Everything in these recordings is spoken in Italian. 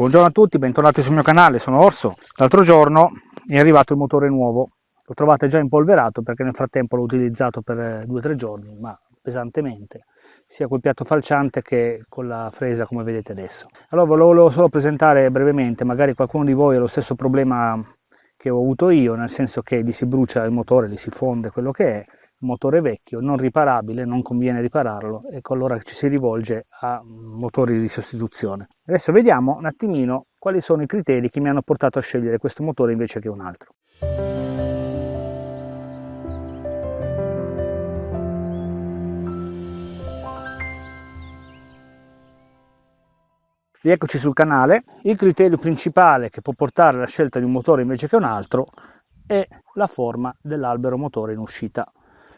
Buongiorno a tutti, bentornati sul mio canale, sono Orso. L'altro giorno è arrivato il motore nuovo, lo trovate già impolverato perché nel frattempo l'ho utilizzato per 2-3 giorni, ma pesantemente, sia col piatto falciante che con la fresa come vedete adesso. Allora volevo solo presentare brevemente, magari qualcuno di voi ha lo stesso problema che ho avuto io, nel senso che gli si brucia il motore, gli si fonde quello che è, motore vecchio, non riparabile, non conviene ripararlo, ecco allora ci si rivolge a motori di sostituzione. Adesso vediamo un attimino quali sono i criteri che mi hanno portato a scegliere questo motore invece che un altro. Rieccoci sul canale. Il criterio principale che può portare alla scelta di un motore invece che un altro è la forma dell'albero motore in uscita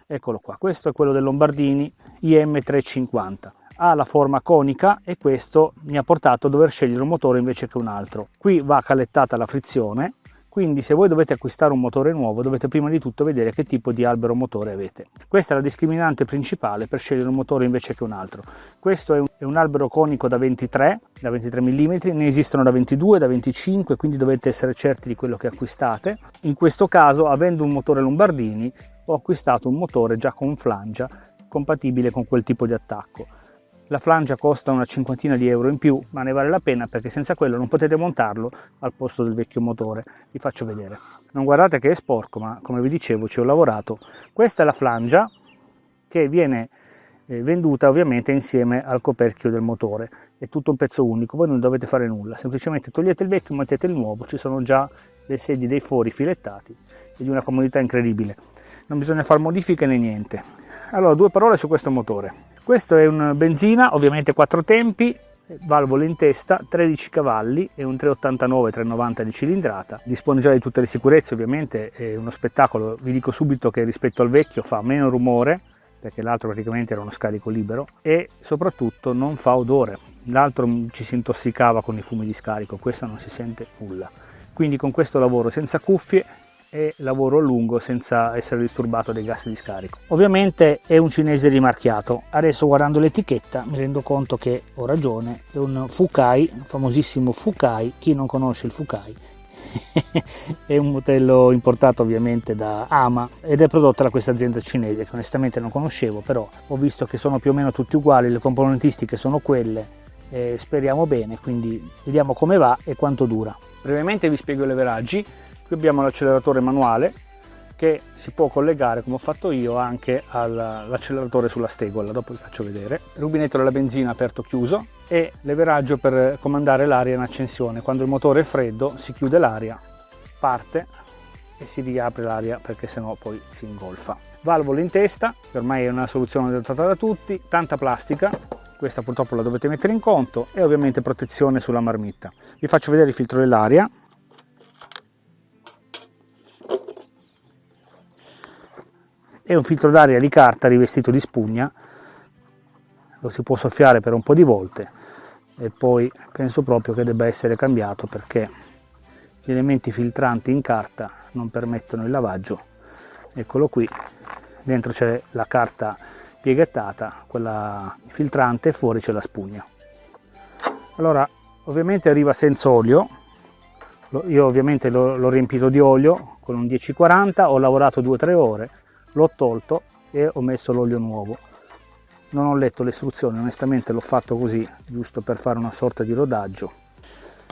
eccolo qua questo è quello del Lombardini IM350 ha la forma conica e questo mi ha portato a dover scegliere un motore invece che un altro. Qui va calettata la frizione quindi se voi dovete acquistare un motore nuovo dovete prima di tutto vedere che tipo di albero motore avete. Questa è la discriminante principale per scegliere un motore invece che un altro. Questo è un, è un albero conico da 23 da 23 mm ne esistono da 22 da 25 quindi dovete essere certi di quello che acquistate. In questo caso avendo un motore Lombardini ho acquistato un motore già con flangia compatibile con quel tipo di attacco. La flangia costa una cinquantina di euro in più, ma ne vale la pena perché senza quello non potete montarlo al posto del vecchio motore. Vi faccio vedere. Non guardate che è sporco, ma come vi dicevo ci ho lavorato. Questa è la flangia che viene eh, venduta ovviamente insieme al coperchio del motore. È tutto un pezzo unico, voi non dovete fare nulla, semplicemente togliete il vecchio, mettete il nuovo, ci sono già le sedie dei fori filettati e di una comodità incredibile. Non bisogna fare modifiche né niente. Allora due parole su questo motore. Questo è un benzina ovviamente quattro tempi valvole in testa 13 cavalli e un 389 390 di cilindrata. Dispone già di tutte le sicurezze ovviamente è uno spettacolo. Vi dico subito che rispetto al vecchio fa meno rumore perché l'altro praticamente era uno scarico libero e soprattutto non fa odore. L'altro ci si intossicava con i fumi di scarico questo non si sente nulla. Quindi con questo lavoro senza cuffie e lavoro a lungo senza essere disturbato dai gas di scarico. Ovviamente è un cinese rimarchiato, adesso guardando l'etichetta mi rendo conto che ho ragione, è un Fukai, famosissimo Fukai, chi non conosce il Fukai è un modello importato ovviamente da Ama ed è prodotto da questa azienda cinese che onestamente non conoscevo però ho visto che sono più o meno tutti uguali le componentistiche sono quelle eh, speriamo bene quindi vediamo come va e quanto dura. Brevemente vi spiego i leveraggi qui abbiamo l'acceleratore manuale che si può collegare come ho fatto io anche all'acceleratore sulla stegola dopo vi faccio vedere. Rubinetto della benzina aperto chiuso. E leveraggio per comandare l'aria in accensione. Quando il motore è freddo si chiude l'aria parte e si riapre l'aria perché sennò poi si ingolfa. Valvole in testa che ormai è una soluzione adottata da tutti. Tanta plastica questa purtroppo la dovete mettere in conto. E ovviamente protezione sulla marmitta. Vi faccio vedere il filtro dell'aria è un filtro d'aria di carta rivestito di spugna. Lo si può soffiare per un po' di volte. E poi penso proprio che debba essere cambiato perché gli elementi filtranti in carta non permettono il lavaggio. Eccolo qui. Dentro c'è la carta pieghettata quella filtrante e fuori c'è la spugna. Allora ovviamente arriva senza olio. Io ovviamente l'ho riempito di olio con un 1040 ho lavorato 2-3 ore l'ho tolto e ho messo l'olio nuovo. Non ho letto le istruzioni onestamente l'ho fatto così giusto per fare una sorta di rodaggio.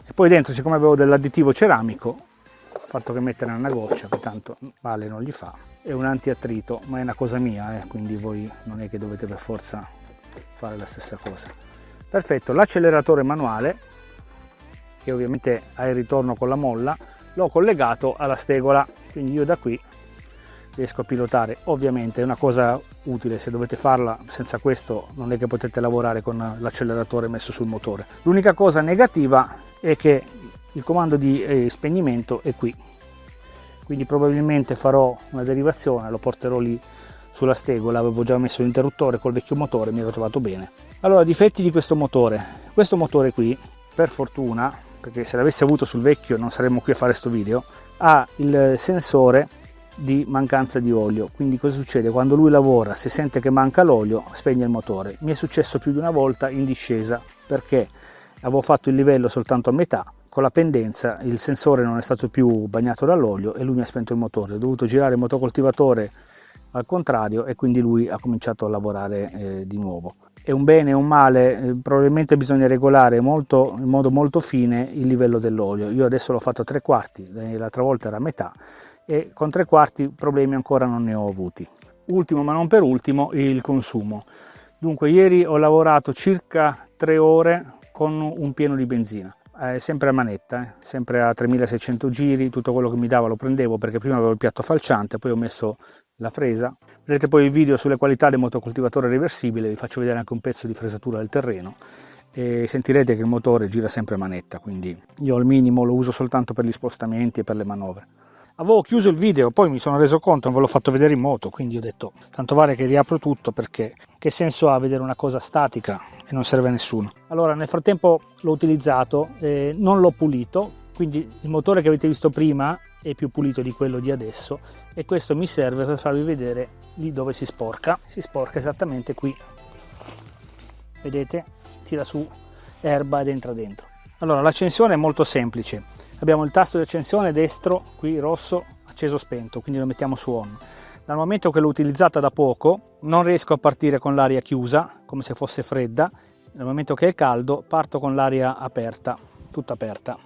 E poi dentro siccome avevo dell'additivo ceramico ho fatto che mettere una goccia che tanto male non gli fa. È un antiattrito ma è una cosa mia eh, quindi voi non è che dovete per forza fare la stessa cosa. Perfetto l'acceleratore manuale che ovviamente ha il ritorno con la molla l'ho collegato alla stegola quindi io da qui riesco a pilotare. Ovviamente è una cosa utile se dovete farla senza questo non è che potete lavorare con l'acceleratore messo sul motore. L'unica cosa negativa è che il comando di eh, spegnimento è qui. Quindi probabilmente farò una derivazione lo porterò lì sulla stegola avevo già messo l'interruttore col vecchio motore mi ero trovato bene. Allora difetti di questo motore. Questo motore qui per fortuna perché se l'avessi avuto sul vecchio non saremmo qui a fare questo video ha il sensore di mancanza di olio quindi cosa succede quando lui lavora se sente che manca l'olio spegne il motore mi è successo più di una volta in discesa perché avevo fatto il livello soltanto a metà, con la pendenza il sensore non è stato più bagnato dall'olio e lui mi ha spento il motore, ho dovuto girare il motocoltivatore al contrario e quindi lui ha cominciato a lavorare eh, di nuovo. È un bene e un male, eh, probabilmente bisogna regolare molto, in modo molto fine il livello dell'olio. Io adesso l'ho fatto a tre quarti, eh, l'altra volta era a metà e con tre quarti problemi ancora non ne ho avuti. Ultimo ma non per ultimo il consumo. Dunque ieri ho lavorato circa tre ore con un pieno di benzina eh, sempre a manetta, eh, sempre a 3600 giri, tutto quello che mi dava lo prendevo perché prima avevo il piatto falciante, poi ho messo la fresa. Vedete poi il video sulle qualità del motocoltivatore reversibile, vi faccio vedere anche un pezzo di fresatura del terreno e sentirete che il motore gira sempre a manetta, quindi io al minimo lo uso soltanto per gli spostamenti e per le manovre avevo chiuso il video poi mi sono reso conto non ve l'ho fatto vedere in moto quindi ho detto tanto vale che riapro tutto perché che senso ha vedere una cosa statica e non serve a nessuno. Allora nel frattempo l'ho utilizzato eh, non l'ho pulito quindi il motore che avete visto prima è più pulito di quello di adesso e questo mi serve per farvi vedere lì dove si sporca. Si sporca esattamente qui. Vedete? Tira su erba ed entra dentro. Allora l'accensione è molto semplice abbiamo il tasto di accensione destro qui rosso acceso spento quindi lo mettiamo su on. Dal momento che l'ho utilizzata da poco non riesco a partire con l'aria chiusa come se fosse fredda. Nel momento che è caldo parto con l'aria aperta tutta aperta.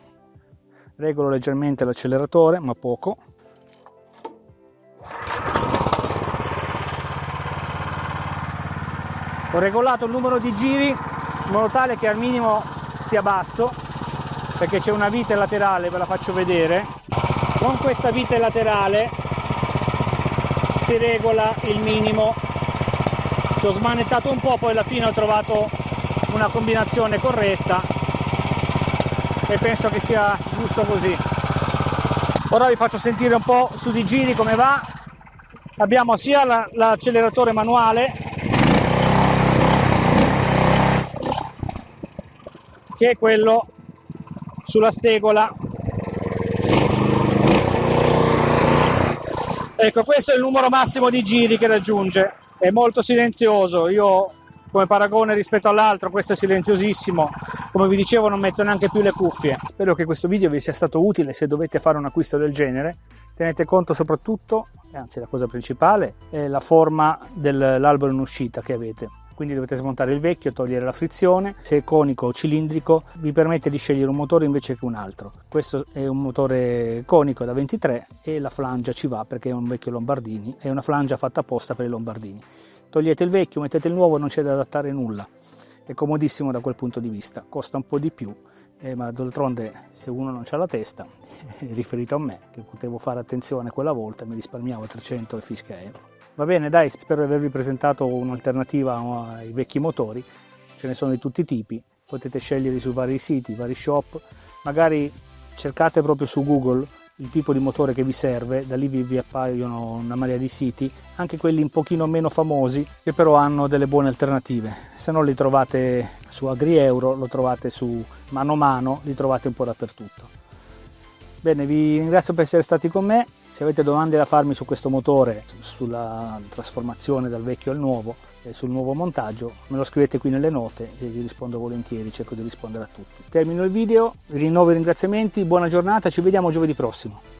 Regolo leggermente l'acceleratore ma poco. Ho regolato il numero di giri in modo tale che al minimo stia basso perché c'è una vite laterale, ve la faccio vedere. Con questa vite laterale si regola il minimo. Ci ho smanettato un po', poi alla fine ho trovato una combinazione corretta e penso che sia giusto così. Ora vi faccio sentire un po' su di giri come va. Abbiamo sia l'acceleratore la, manuale che quello sulla stegola ecco questo è il numero massimo di giri che raggiunge. È molto silenzioso. Io come paragone rispetto all'altro questo è silenziosissimo. Come vi dicevo non metto neanche più le cuffie. Spero che questo video vi sia stato utile. Se dovete fare un acquisto del genere tenete conto soprattutto anzi la cosa principale è la forma dell'albero in uscita che avete quindi dovete smontare il vecchio, togliere la frizione, se è conico o cilindrico vi permette di scegliere un motore invece che un altro. Questo è un motore conico da 23 e la flangia ci va perché è un vecchio Lombardini, è una flangia fatta apposta per i Lombardini. Togliete il vecchio, mettete il nuovo, non c'è da adattare nulla, è comodissimo da quel punto di vista, costa un po' di più, eh, ma d'altronde se uno non ha la testa, riferito a me, che potevo fare attenzione quella volta, mi risparmiavo 300 e fisca euro. Va bene, dai, spero di avervi presentato un'alternativa ai vecchi motori, ce ne sono di tutti i tipi, potete scegliere su vari siti, vari shop, magari cercate proprio su Google il tipo di motore che vi serve, da lì vi, vi appaiono una marea di siti, anche quelli un pochino meno famosi, che però hanno delle buone alternative. Se no li trovate su AgriEuro, lo trovate su Mano Mano, li trovate un po' dappertutto. Bene, vi ringrazio per essere stati con me, se avete domande da farmi su questo motore, sulla trasformazione dal vecchio al nuovo e sul nuovo montaggio, me lo scrivete qui nelle note e vi rispondo volentieri, cerco di rispondere a tutti. Termino il video, vi rinnovo i ringraziamenti, buona giornata, ci vediamo giovedì prossimo.